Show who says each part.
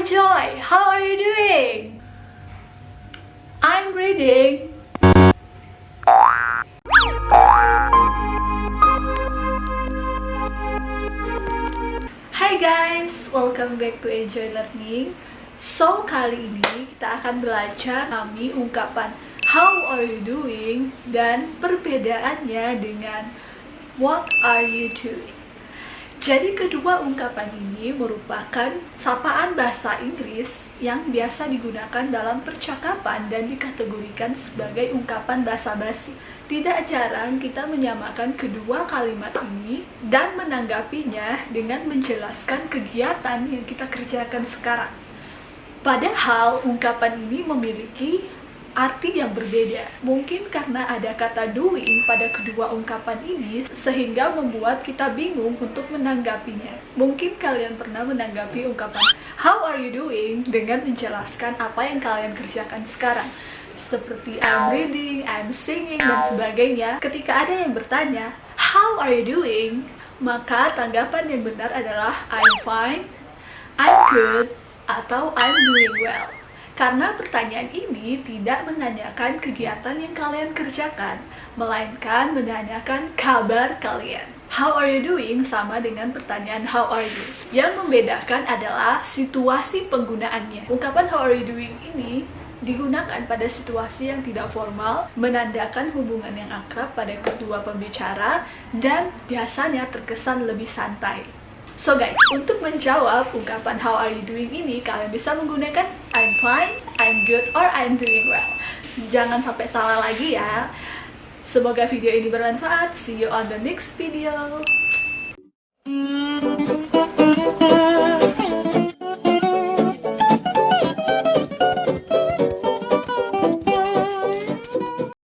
Speaker 1: Hi Joy, how are you doing? I'm reading. Hai guys, welcome back to Enjoy Learning. So, kali ini kita akan belajar kami ungkapan How are you doing? Dan perbedaannya dengan What are you doing? Jadi kedua ungkapan ini merupakan sapaan bahasa Inggris yang biasa digunakan dalam percakapan dan dikategorikan sebagai ungkapan bahasa basi. Tidak jarang kita menyamakan kedua kalimat ini dan menanggapinya dengan menjelaskan kegiatan yang kita kerjakan sekarang. Padahal ungkapan ini memiliki arti yang berbeda. Mungkin karena ada kata doing pada kedua ungkapan ini sehingga membuat kita bingung untuk menanggapinya. Mungkin kalian pernah menanggapi ungkapan how are you doing dengan menjelaskan apa yang kalian kerjakan sekarang. Seperti I'm reading, I'm singing, dan sebagainya. Ketika ada yang bertanya, how are you doing? Maka tanggapan yang benar adalah I'm fine, I'm good, atau I'm doing well. Karena pertanyaan ini tidak menanyakan kegiatan yang kalian kerjakan, melainkan menanyakan kabar kalian. How are you doing sama dengan pertanyaan how are you. Yang membedakan adalah situasi penggunaannya. Ungkapan how are you doing ini digunakan pada situasi yang tidak formal, menandakan hubungan yang akrab pada kedua pembicara, dan biasanya terkesan lebih santai. So guys, untuk menjawab ungkapan how are you doing ini, kalian bisa menggunakan I'm fine, I'm good, or I'm doing well. Jangan sampai salah lagi ya. Semoga video ini bermanfaat. See you on the next video.